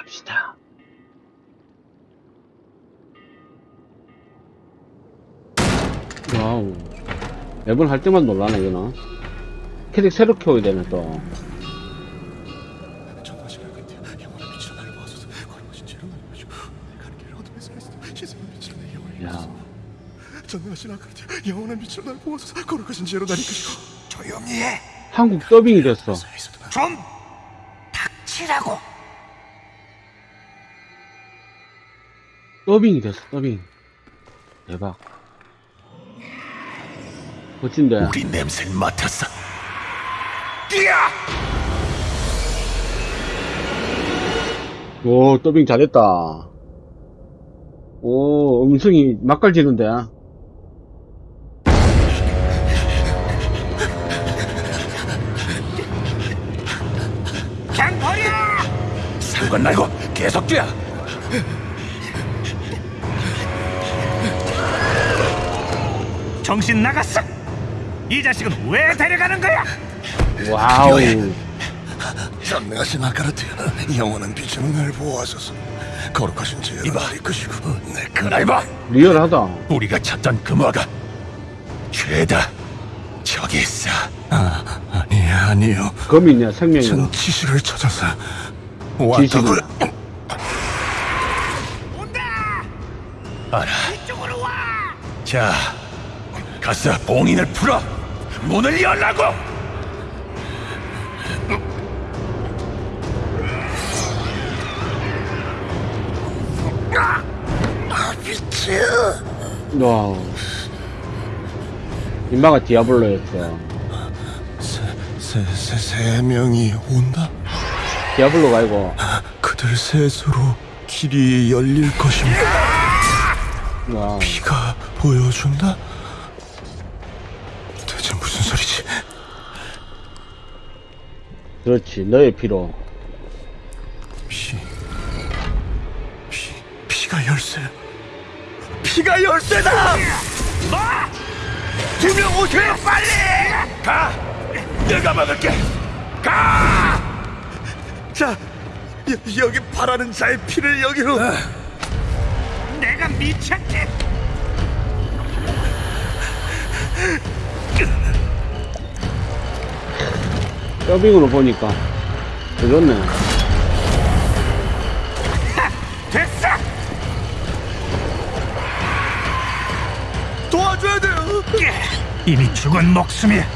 갑시다. wow. 매번 할 때만 놀라네, 이거는. 캐릭 새로 키워야 되네, 또. 야. 전능하신 아버지 영원한 빛으로 거룩하신 나를 이끄시고 조용히 해 한국 더빙이 됐어. 좀 닥치라고. 더빙이 됐어, 더빙. 대박. 멋진데. 우리 냄새를 맡았어 뛰어 오, 더빙 잘했다. 오, 음성이 맛깔지는데. 버려. 상관 말고 계속 뛰어 정신 나갔어. 이 자식은 왜 데려가는 거야? 와우. 전하신 아까르트 영원한 빛으로 나를 보아소서 거룩하신 죄로 나를 이끄시고 내 그날봐 리얼하다. 우리가 찾던 금화가 죄다 저기 있어 아 아니 아니요 검이냐, 생명이냐. 전 지시를 찾아서. 왔다고 온다. 알아 이쪽으로 와. 자 가서 봉인을 풀어 문을 열라고 아 미치 wow. 임마가 디아블로였어. 세, 세, 세 명이 온다? 디아블로가 아니고. 그들 셋으로 길이 열릴 것입니다 와. 피가 보여준다? 그렇지. 너의 피로. 피... 피... 피가 열쇠 피가 열쇠다! 뭐? 두명 오세요 빨리! 가! 내가 막을게 가! 자 여, 여기 바라는 자의 피를 여기로 내가 미쳤지. 더빙으로 보니까. 그렇네. 됐어. 도와줘야 돼요 이미 죽은 목숨이야.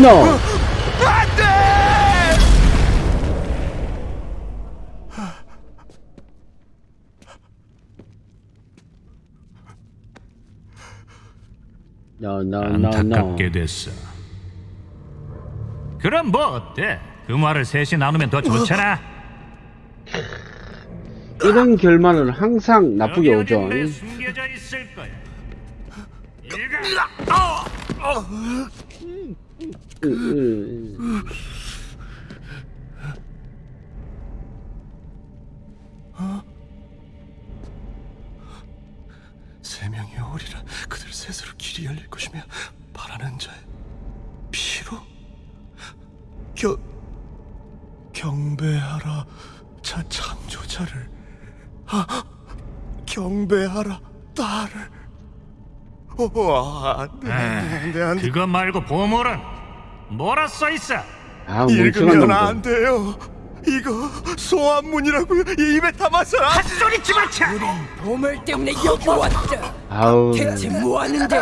No! 안돼! No, no, no, no. 안타깝게 됐어. 그럼 뭐 어때? 그 말을 셋이 나누면 더 좋잖아. 이런 결말은 항상 나쁘게 오죠. 숨겨져 있을 거야. 일가. 으, 으, 세 명이 오리라 그들 셋으로 길이 열릴 것이며 바라는 자의 피로 겨 경배하라 자 창조자를 아 경배하라 딸을 오 안돼 안돼 안돼 그거 말고 보물은 뭐라 써 있어? 아, 멍청한 읽으면. 안 돼요 이거 소환문이라고요 입에 담아서 헛소리 집어쳐! 보물 때문에 여기 왔다. 아우. 대체 뭐 하는데?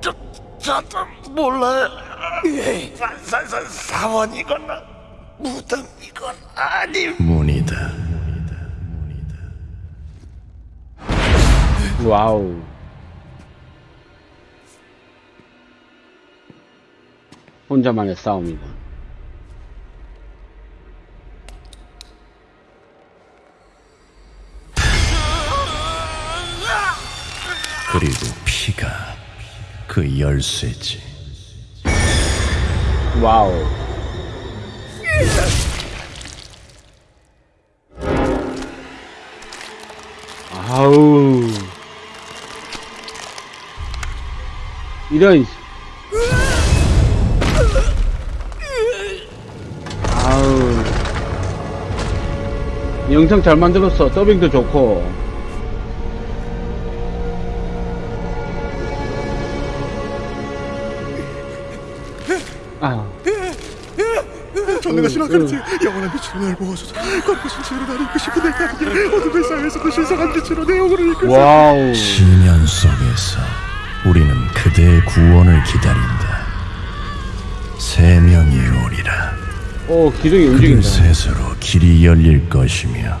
저, 저도 몰라요. 사, 사, 사, 사원이거나 무덤이건 아니. 문이다. 와우. 혼자만의 싸움이다. 그리고 피가 그 열쇠지. 와우. 아우. 이런. 아우. 영상 잘 만들었어. 더빙도 좋고. 아, 전능하신 아버지 영원한 빛으로 날 보아소서 거룩하신 지혜로 나를 이끄시고 내가 아니길 어둠의 사회에서도 신성한 빛으로 내 영혼을 이끄소서 wow. 시련 속에서 우리는 그대의 구원을 기다린다 세 명이 오리라 오, 기둥이 그들 움직인다. 셋으로 길이 열릴 것이며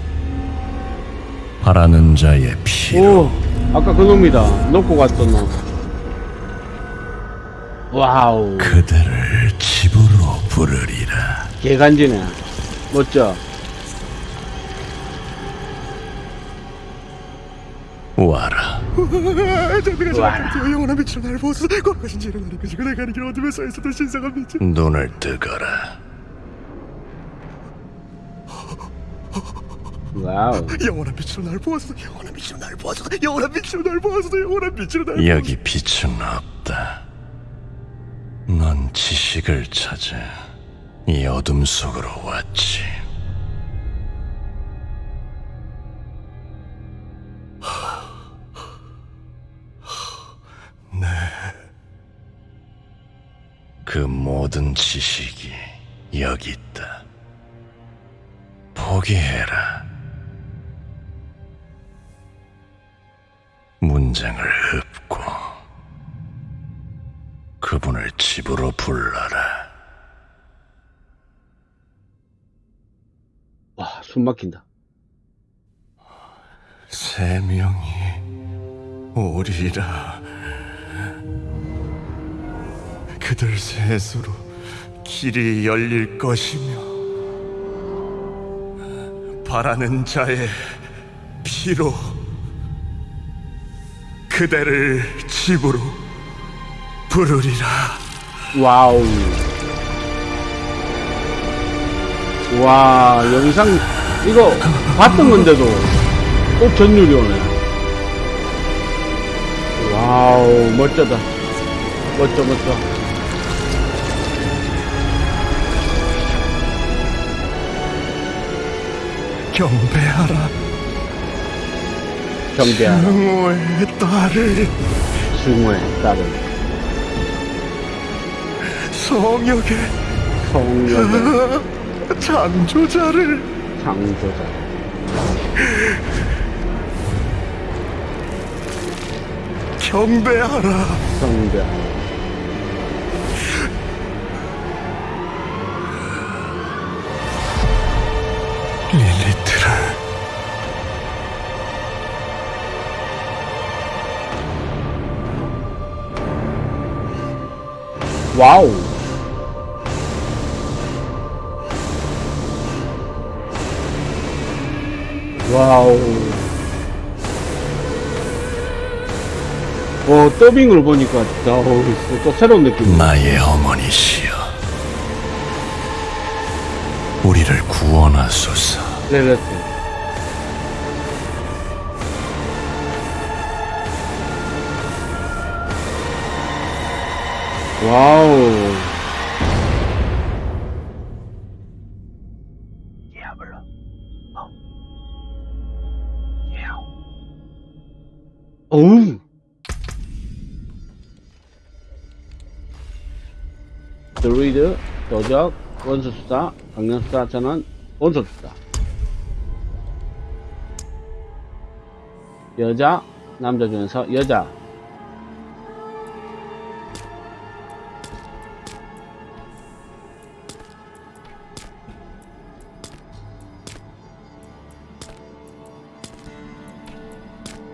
바라는 자의 피로 오, 아까 그 놈이다. 놓고 갔던 놈. wow. 그들을 집으로 부르리라. 개간지네. 멋져. 와라. 영원한 빛으로 날 나를 신성한 빛을 눈을 뜨거라. wow. 영원한 빛으로 날 보아소서. 영원한 빛으로 날 보아소서. 영원한 빛으로 날 보아소서. 영원한 빛으로 날 여기 빛은 없다 넌 지식을 찾아 이 어둠 속으로 왔지 네. 그 모든 지식이 여기 있다. 포기해라. 문장을 읊고 그분을 집으로 불러라. 와, 숨 막힌다. 세 명이 오리라. 그들 셋으로 길이 열릴 것이며 바라는 자의 피로 그대를 집으로 부르리라. wow. 와, 영상, 이거 봤던 건데도 또 전율이 오네. 와우, 멋져다. 멋져, 멋져. 경배하라. 경계하라. 영호의 딸을 승우의 딸은 성역의 성령의 창조자를 창조자. 경배하라. 성대하라. 릴리트를 와우. 와우. 어, 더빙을 보니까, 어우, 또 새로운 느낌. 나의 어머니시여 우리를 구원하소서 레레트. 와우. 도적, 원수수사, 강령수사 전원, 원수수사. 여자, 남자 중에서 여자.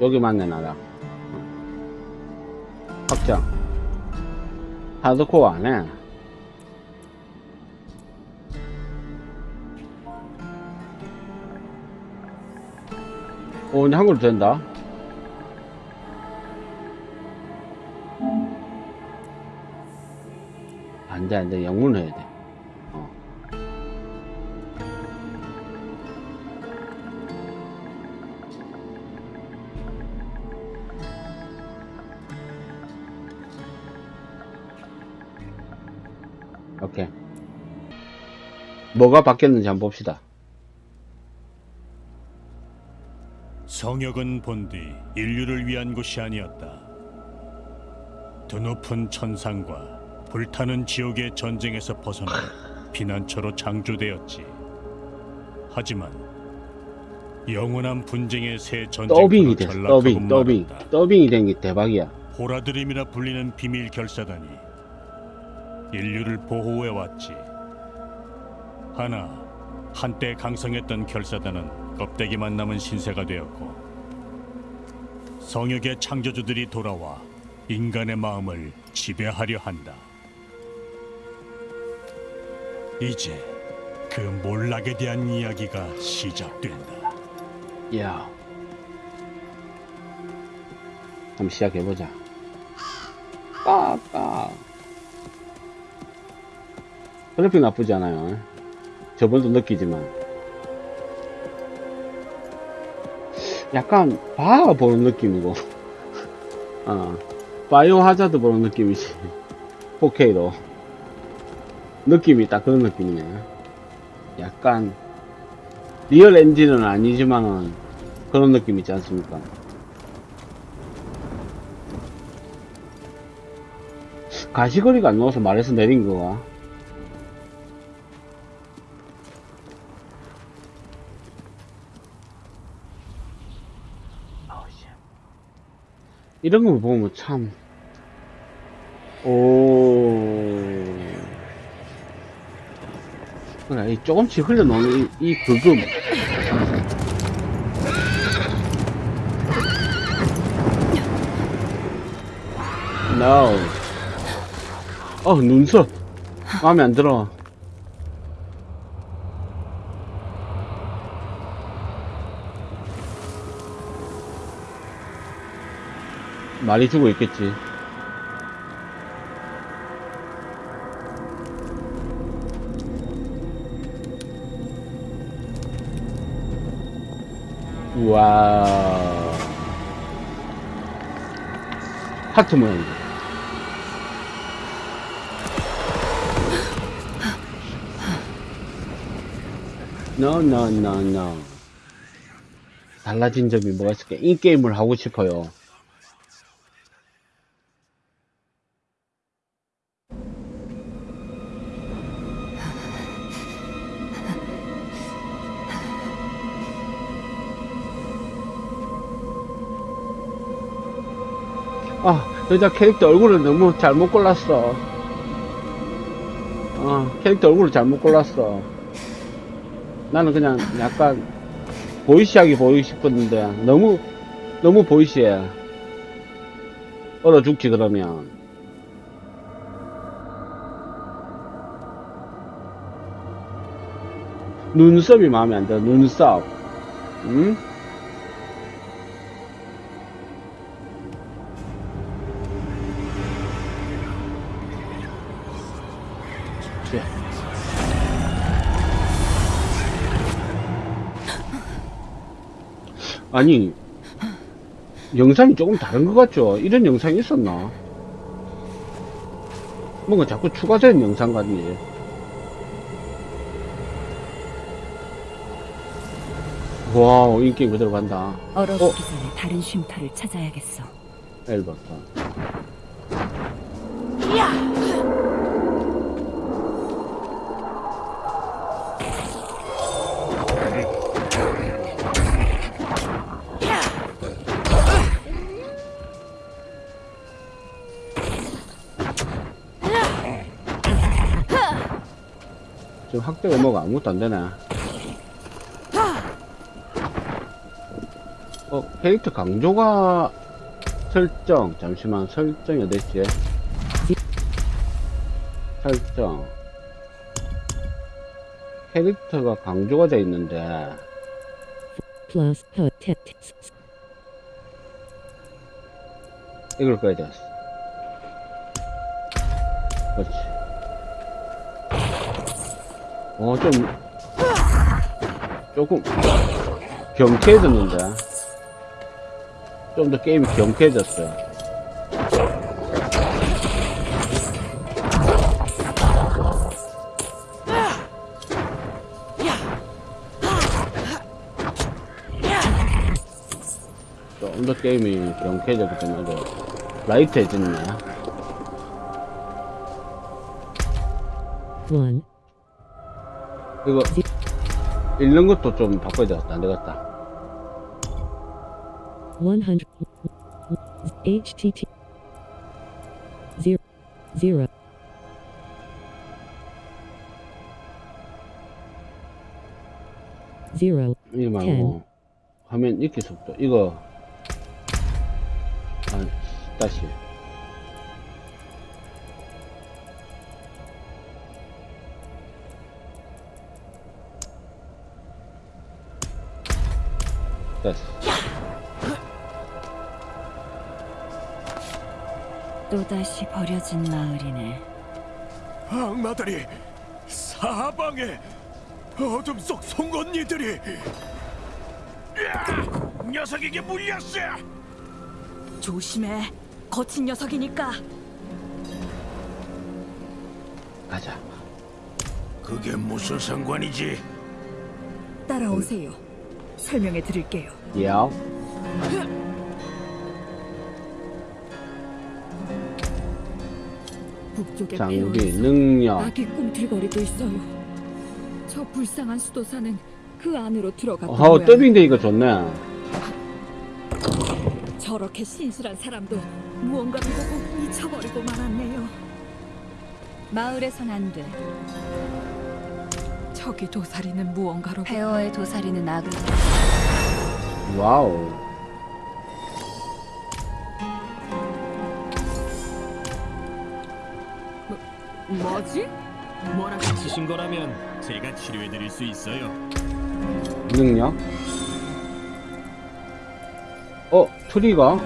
여기만 내놔라. 확장. 하드코어 안 해. 오, 이제 한글로 된다. 안 돼, 안 돼. 영문 해야 돼. 어. 오케이. 뭐가 바뀌었는지 한번 봅시다. 성역은 본디 인류를 위한 곳이 아니었다. 드높은 천상과 불타는 지옥의 전쟁에서 벗어나 피난처로 창조되었지. 하지만 영원한 분쟁의 새 전쟁으로 전락하고 더빙 더빙. 더빙이 된 게 대박이야 호라드림이라 불리는 비밀 결사단이 인류를 보호해 왔지. 하나 한때 강성했던 결사단은 껍데기만 남은 신세가 되었고 성역의 창조주들이 돌아와 인간의 마음을 지배하려 한다. 이제 그 몰락에 대한 이야기가 시작된다. 야 한번 시작해보자 까까 그래픽 나쁘지 않아요 저번도 느끼지만 약간 바하 보는 느낌이고. 어 바이오 하자드 보는 느낌이지. 4K로 느낌이 딱 그런 느낌이네. 약간 real 엔진은 아니지만은 그런 느낌 있지 않습니까? 가시거리가 안 나와서 말해서 내린 거가 이런 거 보면 참, 오, 그래, 이 조금씩 흘러나오는 이, 이 그금. No. 어, 눈썹. 마음에 안 들어. 많이 주고 있겠지. 와우. 하트 모양이다. No, no, no, no. 달라진 점이 뭐가 있을까? 이 게임을 하고 싶어요. 여자 캐릭터 얼굴을 너무 잘못 골랐어. 어, 캐릭터 얼굴을 잘못 골랐어. 나는 그냥 약간 보이시하게 보이고 싶었는데 너무 너무 보이시해. 얼어 죽지 그러면. 눈썹이 마음에 안 들어. 눈썹. 응? 아니 영상이 조금 다른 것 같죠? 이런 영상이 있었나? 뭔가 자꾸 추가된 영상 같니? 와우 인기 그대로 간다 얼어붙기 어? 전에 다른 쉼터를 찾아야겠어. 엘버터 학대가 뭐가 아무것도 안 되네. 어 캐릭터 강조가 설정. 잠시만 설정이 어딨지? 설정. 캐릭터가 강조가 돼 있는데. 이걸 꺼야 되겠어 그렇지 어 좀 조금 경쾌해졌는데 좀 더 게임이 경쾌해졌어요 게임이 경쾌해졌기 때문에 아주 라이트해졌네. One. 이거 읽는 것도 좀 바꿔야 되겠다. 안 되겠다. 100. HTT. Zero. Zero. Zero. 이거 말고 화면 읽기 속도 이거 아 다시 됐어 또다시 버려진 마을이네. 악마들이 사방에 어둠 속 송곳니들이 녀석에게 물렸어. 조심해. 거친 녀석이니까. 가자 그게 무슨 상관이지? 따라오세요. 설명해 드릴게요. 야 북쪽의 장비 능력 악이 꿈틀거리고 있어요. 저 불쌍한 수도사는 그 안으로 들어갔던 어 모양. 더빙되니까 좋네 저렇게 신실한 사람도 무언가를 보고 미쳐버리고 말았네요. 마을에선 안 돼. 저기 도사리는 무언가로 폐허의 도사리는 악을 wow 뭐지? 뭐라고? 다치신 거라면 제가 치료해드릴 수 있어요. 능력 어 트리가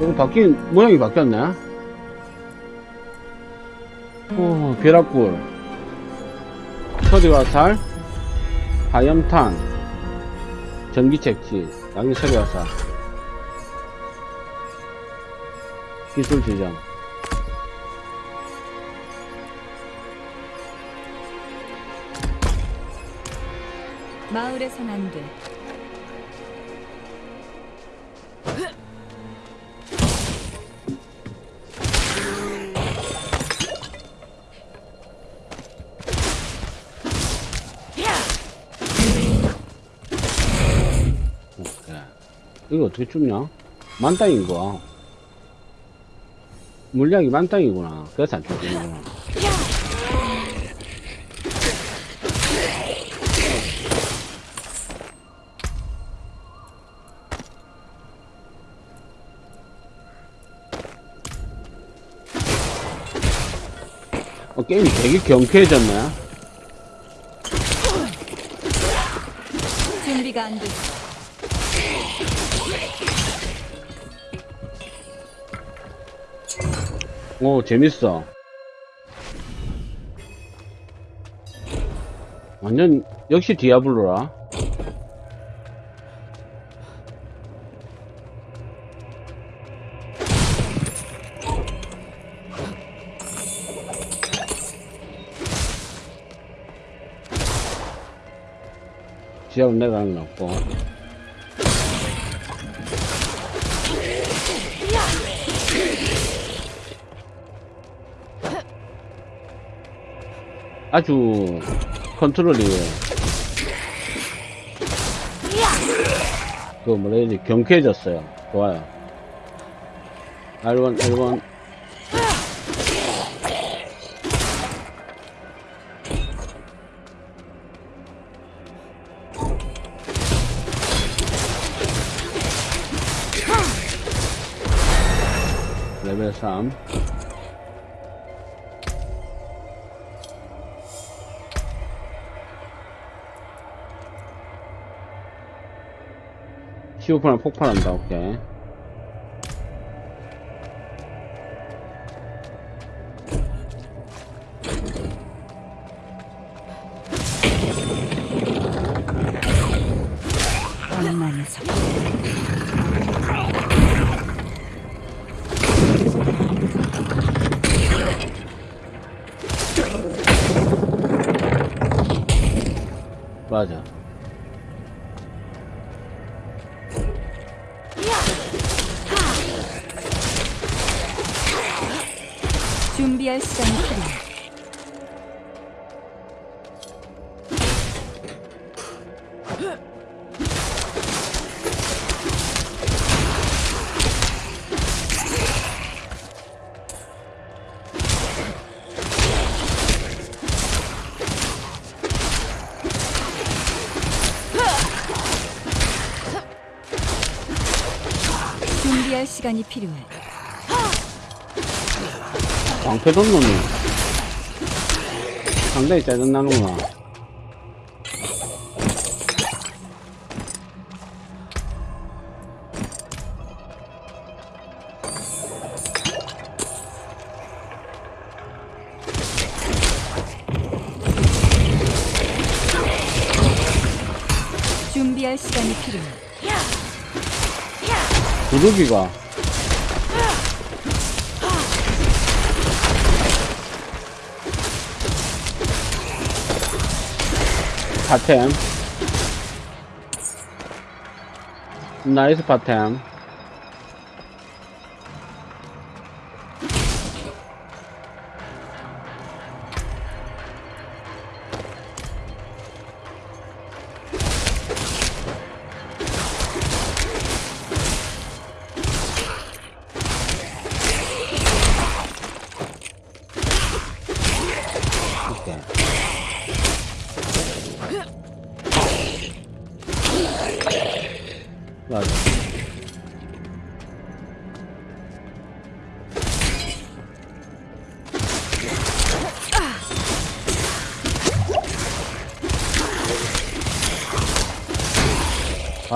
이거 바뀐 모양이 바뀌었네 어 벼락굴 서리화살 하염탄 전기책지 양이 서리화살 기술 지정 마을에선 안 돼. 이거 어떻게 줍냐? 만땅인 거. 물량이 만땅이구나. 그래서 안 줍는구나. 어, 게임이 되게 경쾌해졌네. 오 재밌어. 완전 역시 디아블로라. 지하로 내려가는 건 없고 아주 컨트롤이 그 뭐라 해야 되지? 경쾌해졌어요. 좋아요. R1 R1 15%는 폭발한다, 오케이. 맞아. 필요해. 준비할 시간이 필요해. 왕패 돈 놈이 상당히 짜증나는구나 준비할 시간이 필요해. 부르기가 파템 나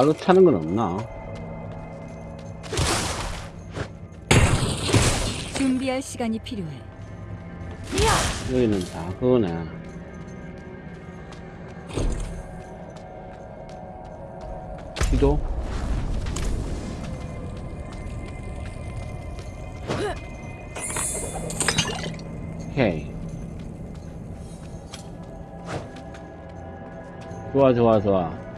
바로 차는 건 없나? 준비할 시간이 필요해. 여기는 다 그거네. 기도? 오케이. 좋아, 좋아, 좋아.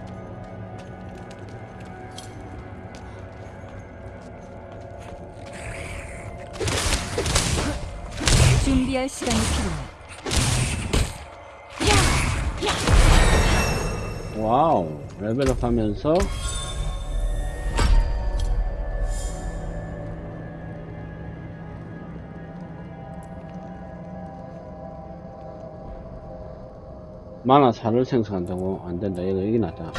준비할 시간이 필요해. 와우. 레벨업 하면서 만화 살을 생성한다고 안 된다. 이거 여기 낫다.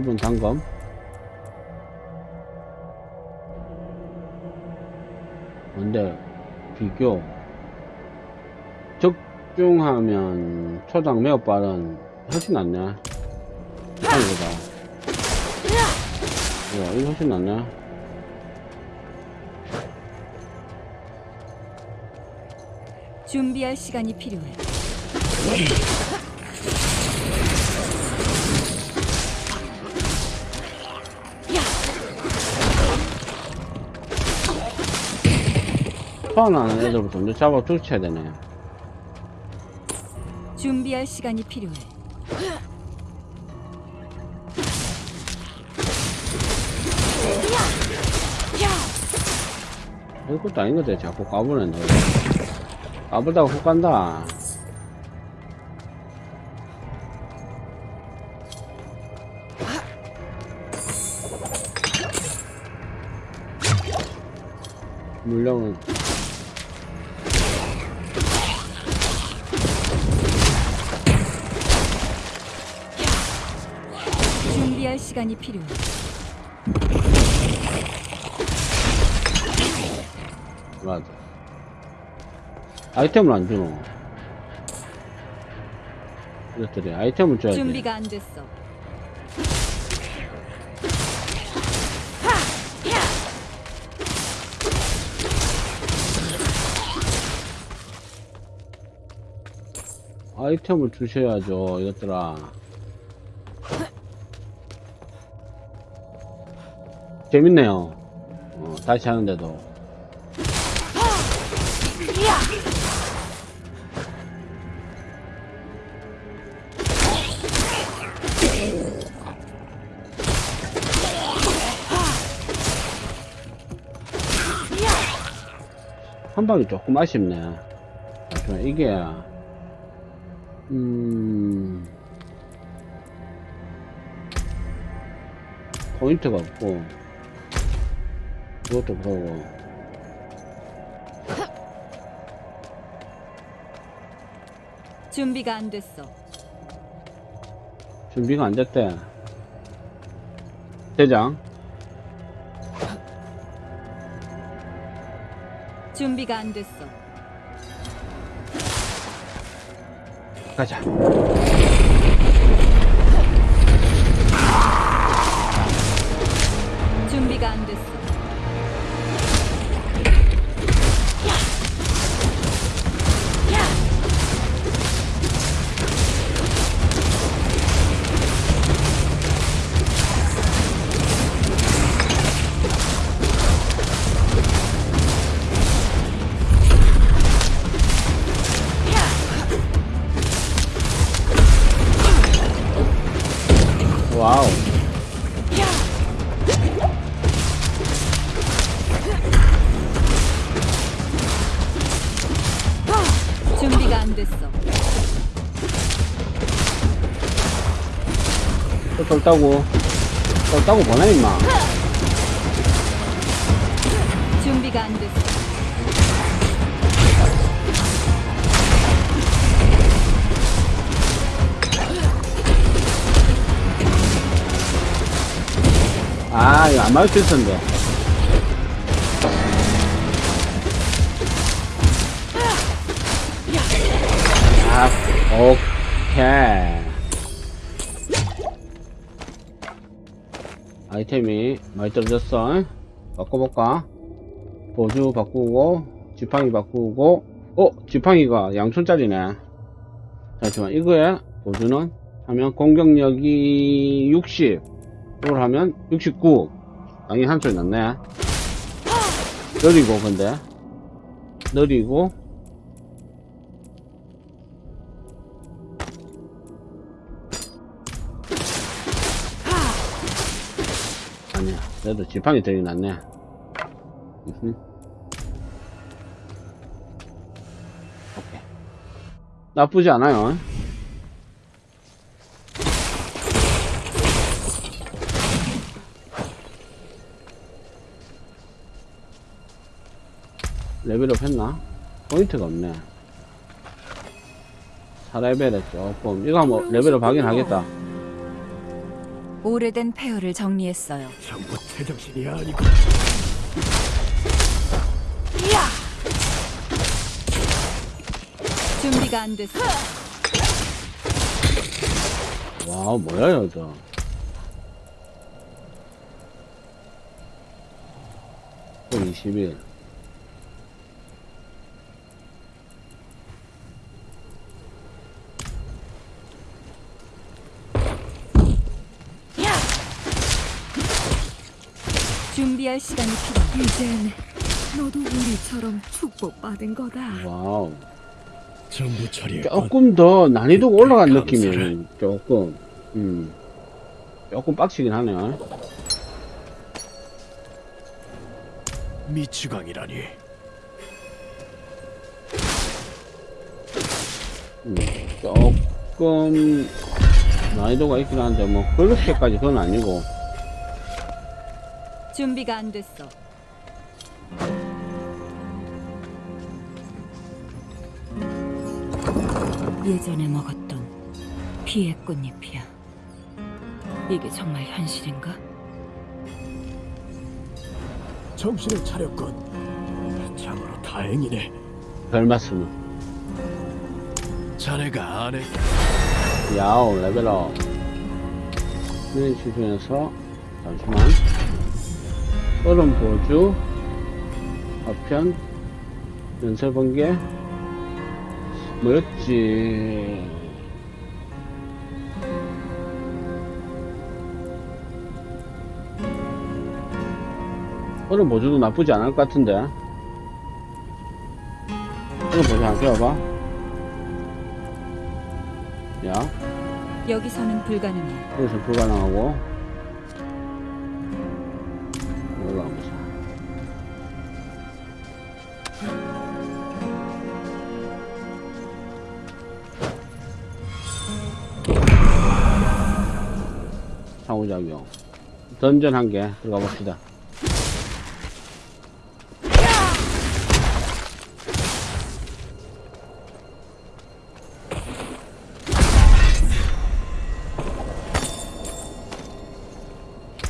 기본 단검. 근데 비교. 적중하면 초당 매우 빠른 훨씬 낫네 이거보다. 야 이거 훨씬 낫네 준비할 시간이 필요해. 소환하는 애들부터 먼저 잡아 쫓쳐야 되네. 준비할 시간이 필요해. 이것도 아닌 것같 자꾸 까부네. 너 까불다가 훅 간다. 물량은 시간이 필요해. 맞아 아이템을 안 주노 이것들이 아이템을 줘야 돼 준비가 안 됐어. 아이템을 주셔야죠 이것들아 재밌네요. 어, 다시 하는데도. 한 방이 조금 아쉽네. 이게 음 포인트가 없고. 이것도 그러고, 준비가 안 됐어. 준비가 안 됐대. 대장, 준비가 안 됐어. 가자. 준비가 안 됐어. 또 떴다고. 떴다고 보내, 임마. 준비가 안 됐어. 아, 이거 안 맞을 수 있었는데. 아, 오케이. 아이템이 많이 떨어졌어. 바꿔볼까? 보조 바꾸고, 지팡이 바꾸고, 어, 지팡이가 양촌짜리네. 잠시만, 이거에 보조는 하면 공격력이 60. 이걸 하면 69 당연히 한 소리 났네 느리고 근데 느리고 그래도 지팡이 들이 낫네. 오케이 나쁘지 않아요 레벨업 했나? 포인트가 없네. 4레벨에 조금, 이거 한번 레벨업 하긴 하겠다. 오래된 폐허를 정리했어요. 전부 제정신이 아니고 준비가 안 됐어. wow, 뭐야, 여자. 또20일. 준비할 시간이 필요. 이젠 너도 우리처럼 축복받은 거다. 와우. 정부 처리에 조금 더 난이도가 올라간 감사해. 느낌이에요. 조금. 음. 조금 빡치긴 하네요. 미치광이라니 음, 조금 난이도가 있긴 한데 뭐 그렇게까지 그건 아니고 준비가 안 됐어. 예전에 먹었던 피의 꽃잎이야. 이게 정말 현실인가? 정신을 차렸군 참으로 다행이네 별 말씀은 자네가 아내 야오 레벨업 플레이 중에서 잠시만 얼음 보주 파편 연쇄 번개 뭐였지? 얼음 보주도 나쁘지 않을 것 같은데. 얼음 보주 한번 껴봐. 야. 여기서는 불가능해. 여기서 불가능하고 상호작용. 던전 한 개 들어가 봅시다.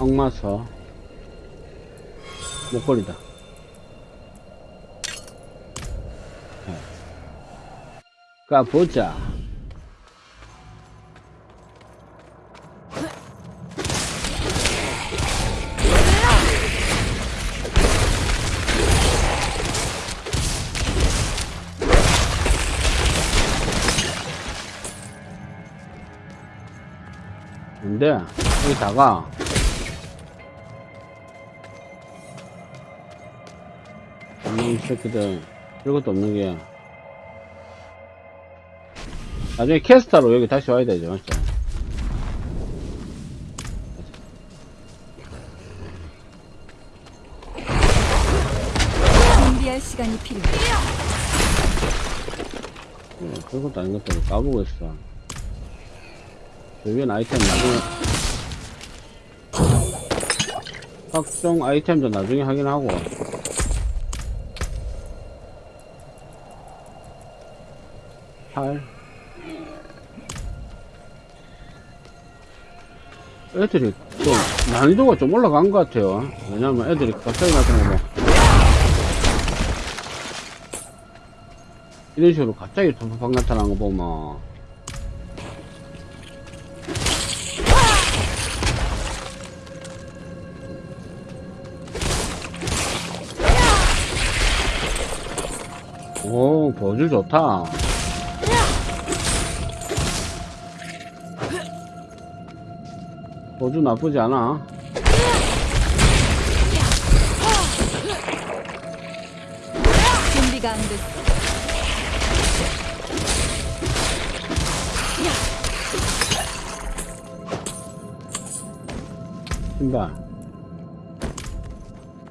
악마서 목걸이다. 네. 가보자. 근데 여기다가 이 새끼들 별것도 없는 게 나중에 캐스터로 여기 다시 와야 되죠 맞죠? 준비할 시간이 필요해. 네, 별것도 아닌 것들을 까보고 있어 저 위엔 아이템 나중에 각종 아이템도 나중에 확인하고. 팔. 애들이 좀 난이도가 좀 올라간 것 같아요. 왜냐면 애들이 갑자기 나타나고 이런 식으로 갑자기 팍팍 나타나는 거 보면 오 버즈 좋다. 버즈 나쁘지 않아. 준비가 안 됐어. 신발.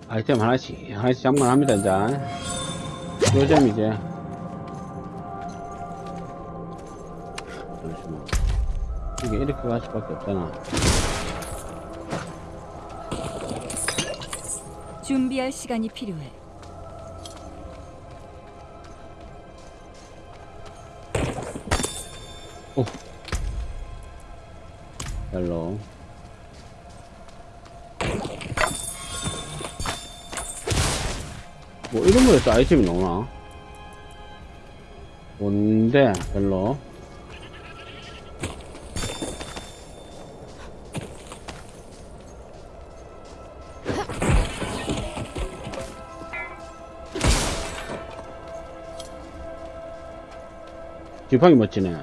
아이템 하나씩 하나씩 장만합니다 이제 요즘 이제 이렇게 갈 수밖에 없잖아. 준비할 시간이 필요해. 별로. 뭐 이런 거에서 아이템이 나오나? 뭔데? 별로 지팡이 멋지네.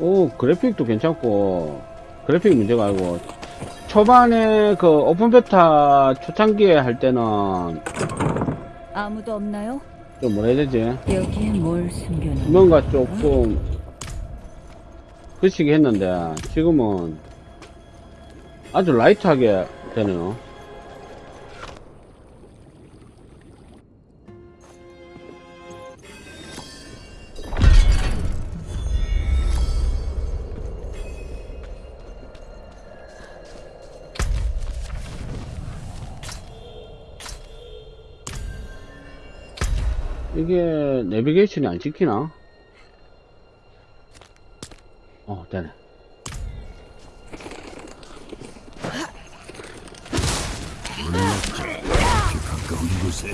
오 그래픽도 괜찮고 그래픽 문제가 아니고 초반에 그 오픈 베타 초창기에 할 때는 아무도 없나요? 좀 뭐라 해야 되지? 여기에 뭘 숨겨놓은 뭔가 조금 그치게 했는데 지금은 아주 라이트하게 되네요 내비게이션이 안 찍히나? 어, 되네. 가까운 곳에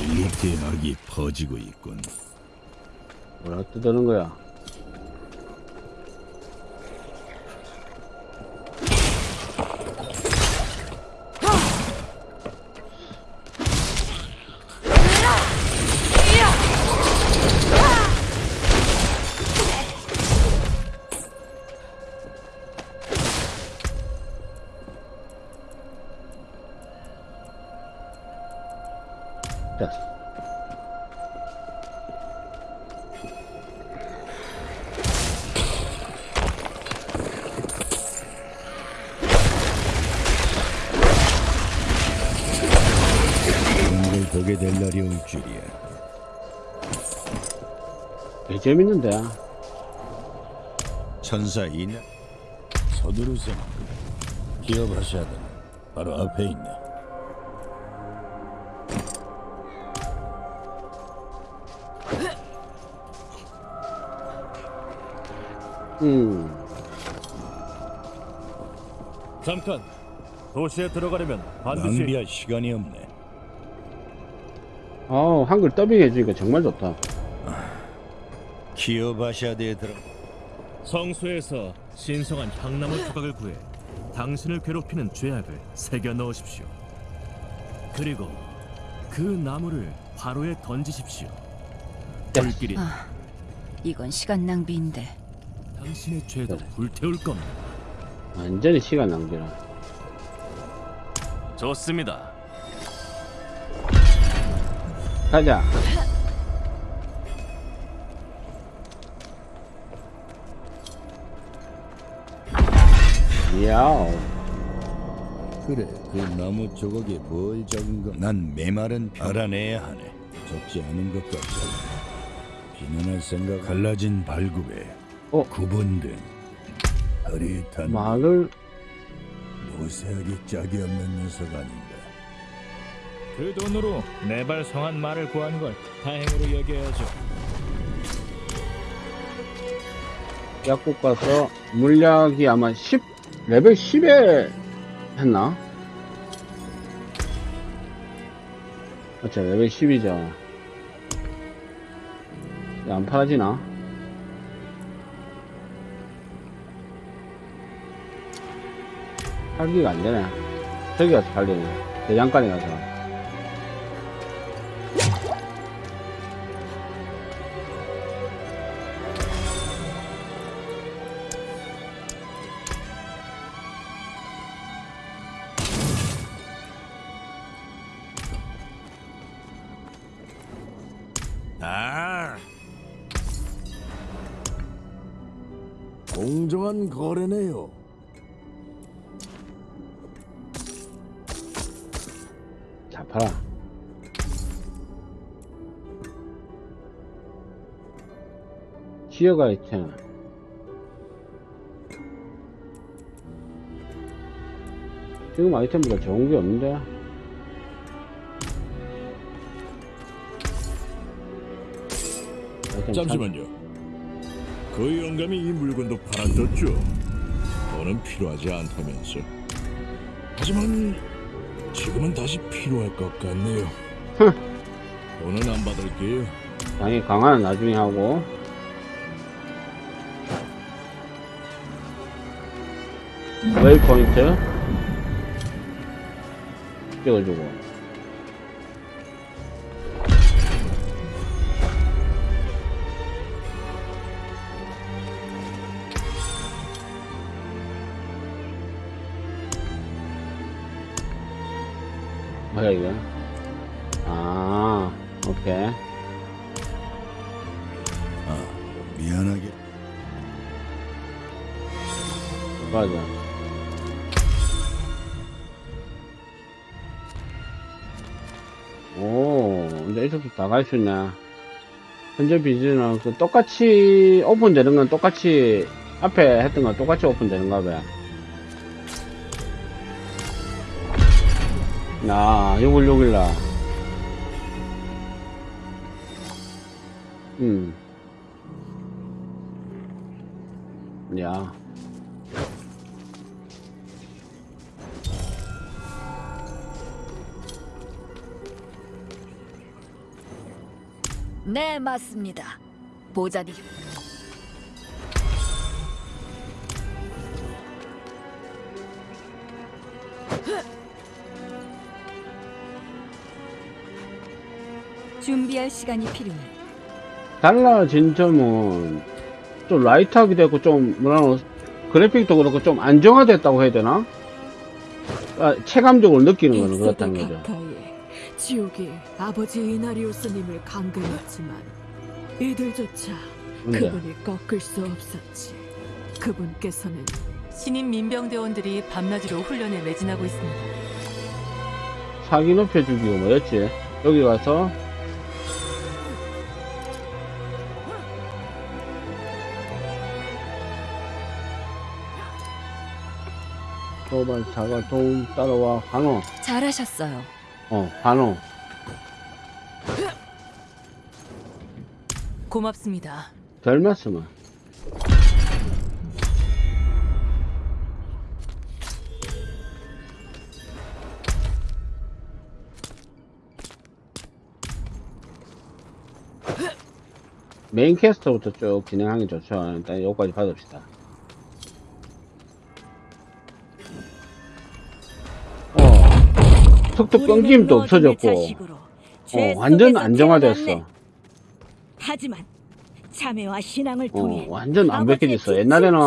릴리 대학이 퍼지고 있군. 뭐라 뜯는 거야? 개 재밌는데. 천사 이나 서두르세요. 기업하셔야 돼. 바로 앞에 있네. 음. 잠깐. 도시에 들어가려면 낭비할 시간이 없네. 어 한글 더빙 해주니까 정말 좋다. 기업하셔야돼 들어. 성소에서 신성한 향나무 조각을 구해 당신을 괴롭히는 죄악을 새겨 넣으십시오. 그리고 그 나무를 바로에 던지십시오. 불길이 이건 시간 낭비인데. 당신의 죄도 불태울 겁니다. 완전히 시간 낭비라. 좋습니다. 가자. 야오. 그래, 그 나무 조각에 뭘 적은 건? 난 메말은 알아내야 하네. 적지 않은 것 같잖아. 비난할 생각. 갈라진 발굽에 어? 구분된 흐릿한 말을 모세하기 짝이 없는 녀석 아닌가. 그 돈으로 내발 성한 말을 구한 걸 다행으로 여겨야죠. 약국 가서 물약이 아마 10 레벨 10에 했나? 맞죠 레벨 10이죠. 안 팔아지나? 팔기가 안 되네. 저기 가서 팔리네. 대장간에 가서. 지어가 있잖아. 지금 아이템보다 좋은 게 없는데? 아이템 잠시만요. 그 영감이 이 물건도 팔아줬죠. 돈은 필요하지 않다면서. 하지만 지금은 다시 필요할 것 같네요. 돈은 안 받을게요. 참- 당연히 강화는 나중에 하고. 웨이 포인트. 찍어주고. 뭐야 이거? 아, 오케이. 미안하게. 맞아. 근데 이쪽도 다갈수 있네. 현재 비즈는 그 똑같이 오픈되는 건 똑같이 앞에 했던 건 똑같이 오픈되는가 봐. 나, 6월 6일날. 음. 야. 네, 맞습니다. 보자니. 준비할 시간이 필요해. 달라 진 점은 좀 라이트하게 되고 좀 뭐라 그래픽도 그렇고 좀 안정화됐다고 해야 되나? 아, 체감적으로 느끼는 거는 그렇다는 거죠. 지옥이 아버지 이나리우스님을 강금했지만 이들조차 네. 그분이 꺾을 수 없었지. 그분께서는 신임 민병대원들이 밤낮으로 훈련에 매진하고 있습니다. 사기 높여주기 뭐였지? 여기 와서 도발 자가 도움 따라와 환호 잘하셨어요. 어, 환호. 고맙습니다. 별 말씀을. 메인 캐스터부터 쭉 진행하는 게 좋죠. 일단 여기까지 받읍시다. 어, 툭툭 끊김도 없어졌고, 어, 완전 안정화됐어. 하지만 참회와 신앙을 어, 통해 완전 완벽해졌어. 옛날에는.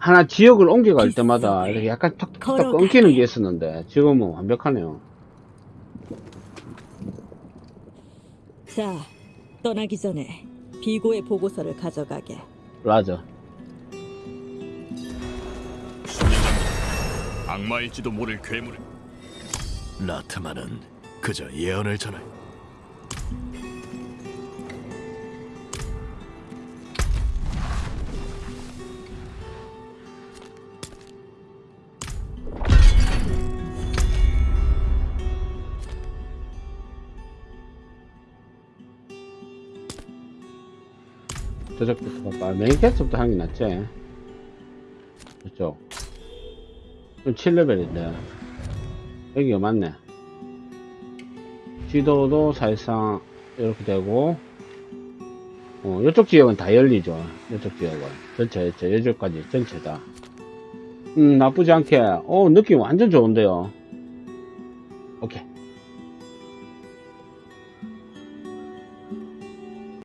하나 지역을 옮겨갈 때마다 이렇게 약간 걸어가게. 끊기는 게 있었는데, 지금은 완벽하네요. 자, 떠나기 전에 비고의 보고서를 가져가게. 라저. 악마일지도 모를 괴물을 나트만은 그저 예언을 전할 저쪽부터 갈까? 메인 캐스부터 하는 게 낫지. 좀 7레벨인데. 여기가 맞네. 지도도 사실상 이렇게 되고, 어, 이쪽 지역은 다 열리죠. 이쪽 지역은. 전체, 전체 다. 음, 나쁘지 않게. 어, 느낌 완전 좋은데요.